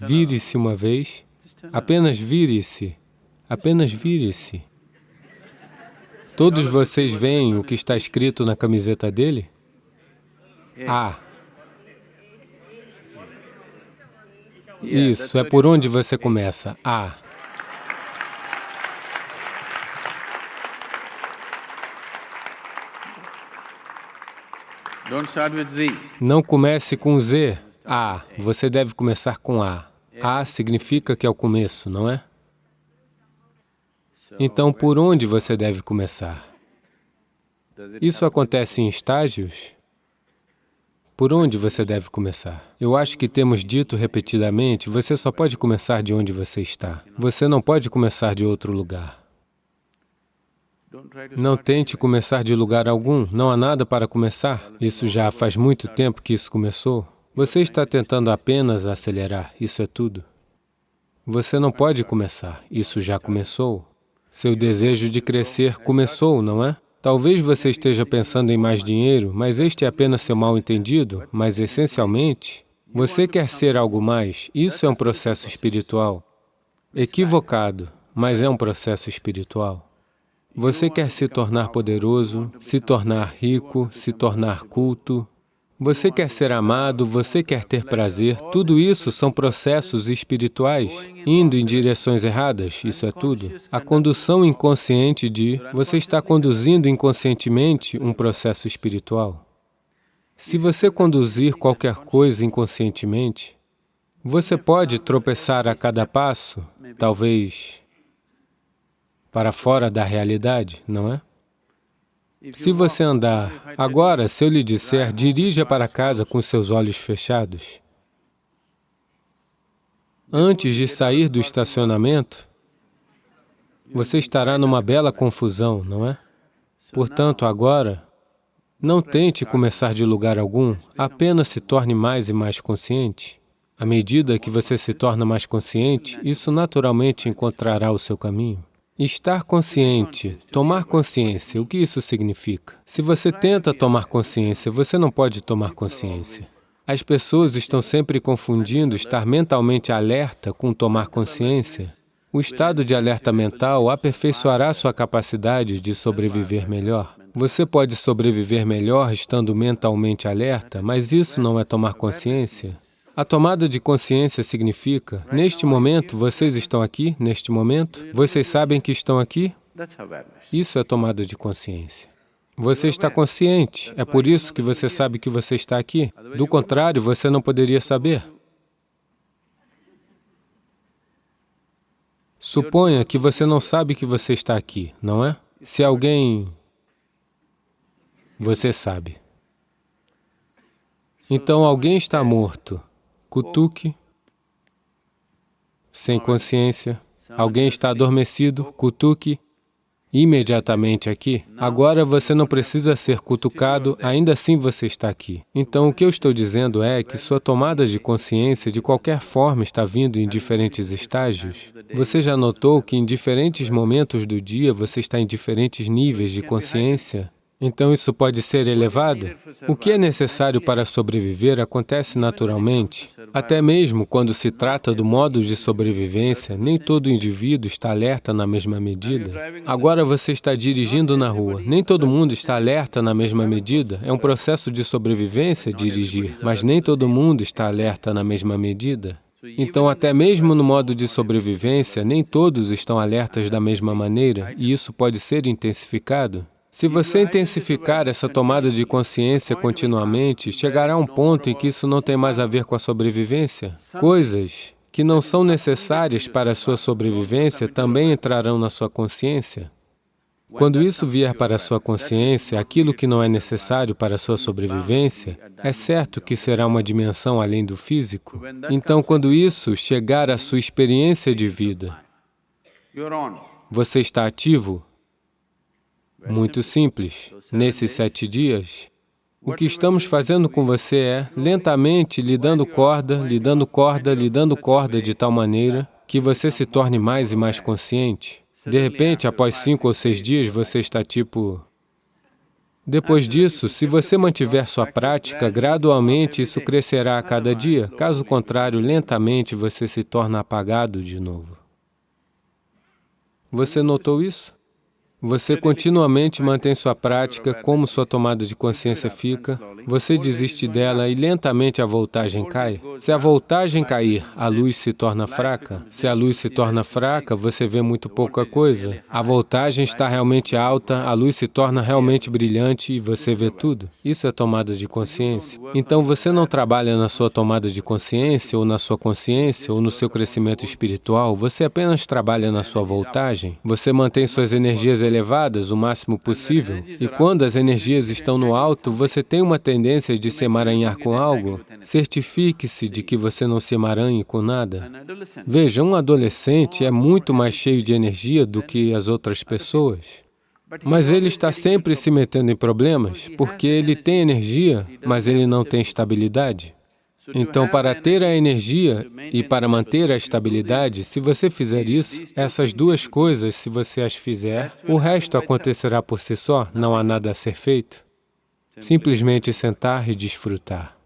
Vire-se uma vez, apenas vire-se, apenas vire-se. Todos vocês veem o que está escrito na camiseta dele? A. Isso, é por onde você começa. A. Não comece com Z. A. Você deve começar com A. A significa que é o começo, não é? Então, por onde você deve começar? Isso acontece em estágios? Por onde você deve começar? Eu acho que temos dito repetidamente, você só pode começar de onde você está. Você não pode começar de outro lugar. Não tente começar de lugar algum, não há nada para começar. Isso já faz muito tempo que isso começou. Você está tentando apenas acelerar, isso é tudo. Você não pode começar, isso já começou. Seu desejo de crescer começou, não é? Talvez você esteja pensando em mais dinheiro, mas este é apenas seu mal-entendido, mas essencialmente, você quer ser algo mais, isso é um processo espiritual. Equivocado, mas é um processo espiritual. Você quer se tornar poderoso, se tornar rico, se tornar culto, você quer ser amado, você quer ter prazer, tudo isso são processos espirituais, indo em direções erradas, isso é tudo. A condução inconsciente de você está conduzindo inconscientemente um processo espiritual. Se você conduzir qualquer coisa inconscientemente, você pode tropeçar a cada passo, talvez para fora da realidade, não é? Se você andar... Agora, se eu lhe disser, dirija para casa com seus olhos fechados, antes de sair do estacionamento, você estará numa bela confusão, não é? Portanto, agora, não tente começar de lugar algum, apenas se torne mais e mais consciente. À medida que você se torna mais consciente, isso naturalmente encontrará o seu caminho. Estar consciente, tomar consciência, o que isso significa? Se você tenta tomar consciência, você não pode tomar consciência. As pessoas estão sempre confundindo estar mentalmente alerta com tomar consciência. O estado de alerta mental aperfeiçoará sua capacidade de sobreviver melhor. Você pode sobreviver melhor estando mentalmente alerta, mas isso não é tomar consciência. A tomada de consciência significa, neste momento, vocês estão aqui, neste momento, vocês sabem que estão aqui? Isso é tomada de consciência. Você está consciente, é por isso que você sabe que você está aqui. Do contrário, você não poderia saber. Suponha que você não sabe que você está aqui, não é? Se alguém... Você sabe. Então, alguém está morto cutuque, sem consciência. Alguém está adormecido, cutuque, imediatamente aqui. Agora você não precisa ser cutucado, ainda assim você está aqui. Então, o que eu estou dizendo é que sua tomada de consciência, de qualquer forma, está vindo em diferentes estágios. Você já notou que em diferentes momentos do dia você está em diferentes níveis de consciência? Então isso pode ser elevado? O que é necessário para sobreviver acontece naturalmente. Até mesmo quando se trata do modo de sobrevivência, nem todo indivíduo está alerta na mesma medida. Agora você está dirigindo na rua, nem todo mundo está alerta na mesma medida. É um processo de sobrevivência dirigir, mas nem todo mundo está alerta na mesma medida. Então, até mesmo no modo de sobrevivência, nem todos estão alertas da mesma maneira, e isso pode ser intensificado. Se você intensificar essa tomada de consciência continuamente, chegará um ponto em que isso não tem mais a ver com a sobrevivência. Coisas que não são necessárias para a sua sobrevivência também entrarão na sua consciência. Quando isso vier para a sua consciência, aquilo que não é necessário para a sua sobrevivência, é certo que será uma dimensão além do físico. Então, quando isso chegar à sua experiência de vida, você está ativo, muito simples. Nesses sete dias, o que estamos fazendo com você é, lentamente, lhe dando corda, lhe dando corda, lhe dando corda de tal maneira que você se torne mais e mais consciente. De repente, após cinco ou seis dias, você está tipo... Depois disso, se você mantiver sua prática, gradualmente isso crescerá a cada dia. Caso contrário, lentamente você se torna apagado de novo. Você notou isso? Você continuamente mantém sua prática, como sua tomada de consciência fica, você desiste dela e lentamente a voltagem cai. Se a voltagem cair, a luz se torna fraca. Se a luz se torna fraca, você vê muito pouca coisa. A voltagem está realmente alta, a luz se torna realmente brilhante e você vê tudo. Isso é tomada de consciência. Então você não trabalha na sua tomada de consciência, ou na sua consciência, ou no seu crescimento espiritual, você apenas trabalha na sua voltagem. Você mantém suas energias elevadas o máximo possível. E quando as energias estão no alto, você tem uma tendência de se emaranhar com algo, certifique-se de que você não se emaranhe com nada. Veja, um adolescente é muito mais cheio de energia do que as outras pessoas. Mas ele está sempre se metendo em problemas, porque ele tem energia, mas ele não tem estabilidade. Então, para ter a energia e para manter a estabilidade, se você fizer isso, essas duas coisas, se você as fizer, o resto acontecerá por si só, não há nada a ser feito. Simplesmente sentar e desfrutar.